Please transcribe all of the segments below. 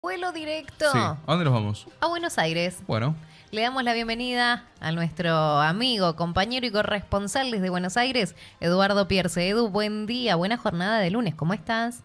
Vuelo directo Sí. ¿A dónde nos vamos? a Buenos Aires. Bueno, Le damos la bienvenida a nuestro amigo, compañero y corresponsal desde Buenos Aires, Eduardo Pierce. Edu, buen día, buena jornada de lunes, ¿cómo estás?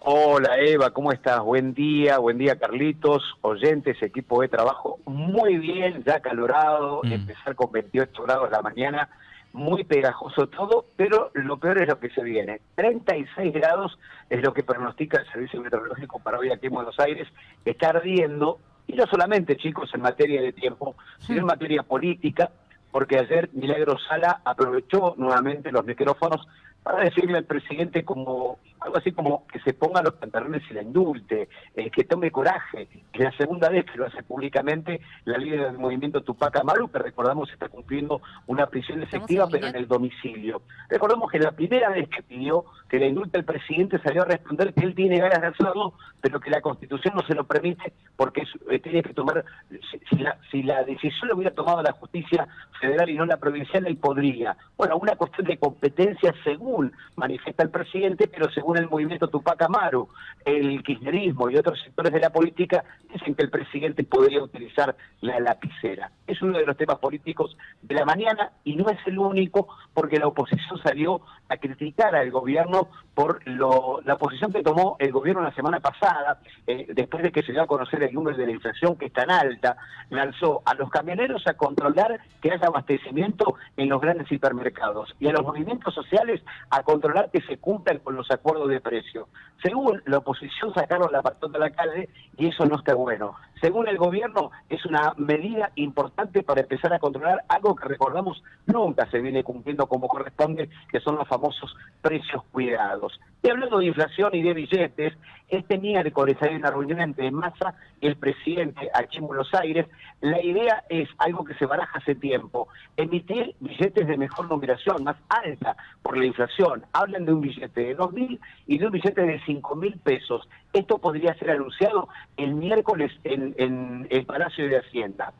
Hola Eva, ¿cómo estás? Buen día, buen día Carlitos, oyentes, equipo de trabajo, muy bien, ya calorado, Mm. empezar con 28 grados la mañana, muy pegajoso todo, pero lo peor es lo que se viene. 36 grados es lo que pronostica el Servicio Meteorológico para hoy aquí en Buenos Aires, está ardiendo, y no solamente chicos en materia de tiempo, sino en materia política, porque ayer Milagro Sala aprovechó nuevamente los micrófonos para decirle al presidente como algo así como que se ponga los pantalones y la indulte, eh, que tome coraje. Es la segunda vez que lo hace públicamente la líder del movimiento Tupac Amaru, que recordamos está cumpliendo una prisión ¿Estamos efectiva, en pero en el domicilio. Recordemos que la primera vez que pidió que la indulte el presidente salió a responder que él tiene ganas de hacerlo, pero que la Constitución no se lo permite porque es- eh, tiene que tomar, si, si la, si la decisión lo hubiera tomado la justicia federal y no la provincial, él podría. Bueno, una cuestión de competencia según manifiesta el presidente, pero según el movimiento Tupac Amaru, el kirchnerismo y otros sectores de la política dicen que el presidente podría utilizar la lapicera. Es uno de los temas políticos de la mañana y no es el único porque la oposición salió a criticar al gobierno por lo, la posición que tomó el gobierno la semana pasada, eh, después de que se dio a conocer el número de la inflación que es tan alta, lanzó a los camioneros a controlar que haya abastecimiento en los grandes hipermercados y a los movimientos sociales a controlar que se cumplan con los acuerdos de precio. Según la oposición sacaron la patota a la calle y eso no está bueno. Según el gobierno es una medida importante para empezar a controlar algo que recordamos nunca se viene cumpliendo como corresponde, que son los famosos precios cuidados. Y hablando de inflación y de billetes, este miércoles hay una reunión entre Massa y el presidente aquí en Buenos Aires. La idea es algo que se baraja hace tiempo, emitir billetes de mejor numeración, más alta por la inflación. Hablan de un billete de 2.000 y de un billete de 5.000 pesos. Esto podría ser anunciado el miércoles en, en el Palacio de Hacienda.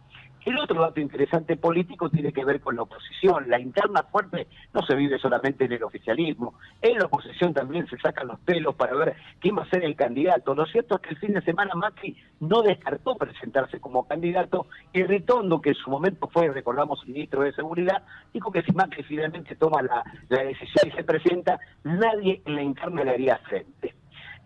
El otro dato interesante político tiene que ver con la oposición. La interna fuerte no se vive solamente en el oficialismo. En la oposición también se sacan los pelos para ver quién va a ser el candidato. Lo cierto es que el fin de semana Macri no descartó presentarse como candidato y Ritondo, que en su momento fue, recordamos, ministro de Seguridad, dijo que si Macri finalmente toma la, la decisión y se presenta, nadie en la interna le haría frente.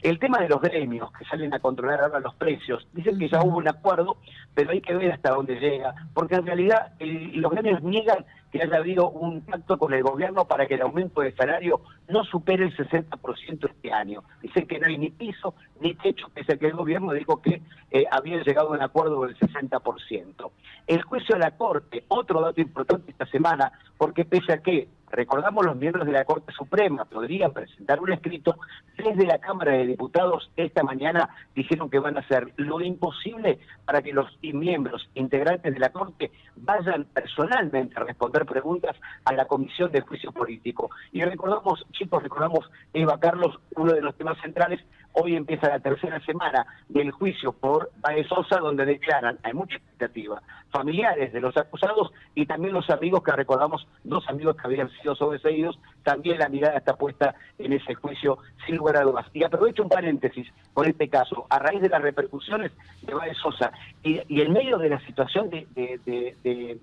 El tema de los gremios que salen a controlar ahora los precios, dicen que ya hubo un acuerdo, pero hay que ver hasta dónde llega, porque en realidad el- los gremios niegan que haya habido un pacto con el gobierno para que el aumento de salario no supere el 60% este año. Dicen que no hay ni piso ni techo, pese a que el gobierno dijo que eh, había llegado a un acuerdo del 60%. El juicio de la Corte, otro dato importante esta semana, porque pese a que recordamos los miembros de la Corte Suprema podrían presentar un escrito, desde la Cámara de Diputados esta mañana dijeron que van a hacer lo imposible para que los miembros integrantes de la Corte vayan personalmente a responder preguntas a la Comisión de Juicio Político. Y recordamos, chicos, recordamos, Eva Carlos, uno de los temas centrales, hoy empieza la tercera semana del juicio por Baez Sosa, donde declaran, hay mucha expectativa, familiares de los acusados y también los amigos que recordamos, dos amigos que habían sido sobreseídos, también la mirada está puesta en ese juicio sin lugar a dudas. Y aprovecho un paréntesis con este caso, a raíz de las repercusiones de Baez Sosa y, y en medio de la situación de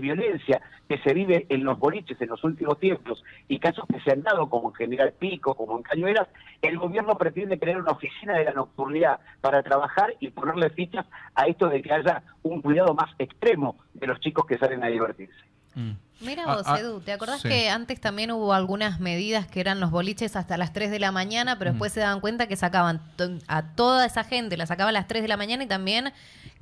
violencia que se vive en los boliches en los últimos tiempos y casos que se han dado como en General Pico, como en Cañuelas, el gobierno pretende crear una oficina de la nocturnidad para trabajar y ponerle fichas a esto de que haya un cuidado más extremo de los chicos que salen a divertirse. mm. Mira Ah, vos, ah, Edu, ¿te acordás sí. que antes también hubo algunas medidas que eran los boliches hasta las 3 de la mañana, pero después se daban cuenta que sacaban a toda esa gente, la sacaban a las 3 de la mañana y también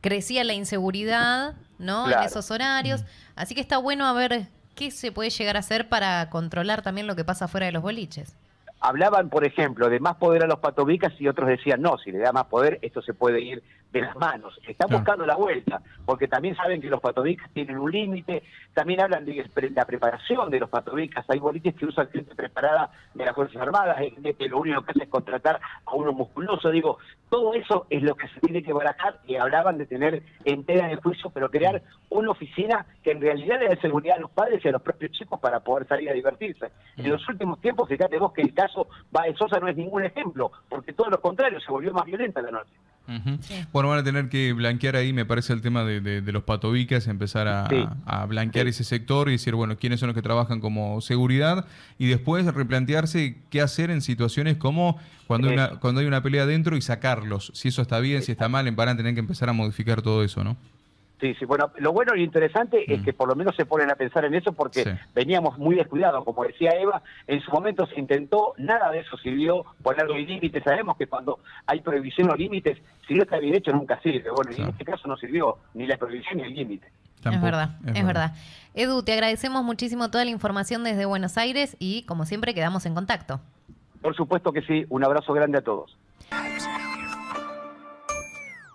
crecía la inseguridad, ¿no? En esos horarios. Así que está bueno a ver qué se puede llegar a hacer para controlar también lo que pasa fuera de los boliches. Hablaban, por ejemplo, de más poder a los patobicas y otros decían, no, si le da más poder, esto se puede ir de las manos. Están Claro. buscando la vuelta, porque también saben que los patobicas tienen un límite, también hablan de la preparación de los patobicas, hay boliches que usan gente preparada de las Fuerzas Armadas, que lo único que hace es contratar a uno musculoso, digo, todo eso es lo que se tiene que barajar y hablaban de tener entera de juicio, pero crear una oficina que en realidad le dé seguridad a los padres y a los propios chicos para poder salir a divertirse. En los últimos tiempos, fíjate vos que el caso Baez Sosa no es ningún ejemplo, porque todo lo contrario, se volvió más violenta la noche. Bueno, van a tener que blanquear ahí, me parece, el tema de, los patobicas, empezar a, blanquear ese sector y decir, bueno, quiénes son los que trabajan como seguridad y después replantearse qué hacer en situaciones como cuando, hay una, cuando hay una pelea dentro y sacarlos. Si eso está bien, si está mal, van a tener que empezar a modificar todo eso, ¿no? Sí, sí, bueno, lo bueno y interesante es mm. que por lo menos se ponen a pensar en eso porque veníamos muy descuidados, como decía Eva, en su momento se intentó, nada de eso sirvió, ponerlo en límites, sabemos que cuando hay prohibición o límites, si no está bien hecho nunca sirve, bueno, en este caso no sirvió ni la prohibición ni el límite. es verdad, es, verdad. Edu, te agradecemos muchísimo toda la información desde Buenos Aires y como siempre quedamos en contacto. Por supuesto que sí, un abrazo grande a todos.